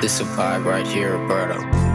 This a vibe right here, brother.